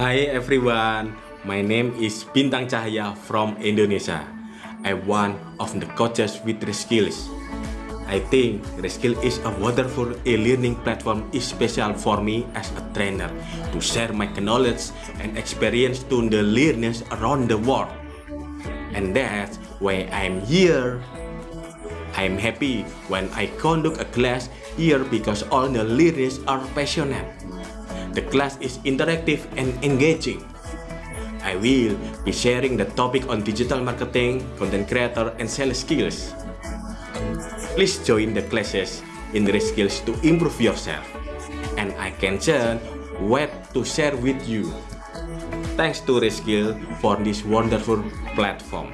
Hi everyone, my name is Bintang Cahaya from Indonesia. I'm one of the coaches with Reskills. I think Reskill is a wonderful e-learning platform special for me as a trainer to share my knowledge and experience to the learners around the world. And that's why I'm here. I'm happy when I conduct a class here because all the learners are passionate. The class is interactive and engaging. I will be sharing the topic on digital marketing, content creator, and sales skills. Please join the classes in the skills to improve yourself. And I can share what to share with you. Thanks to Reskill for this wonderful platform.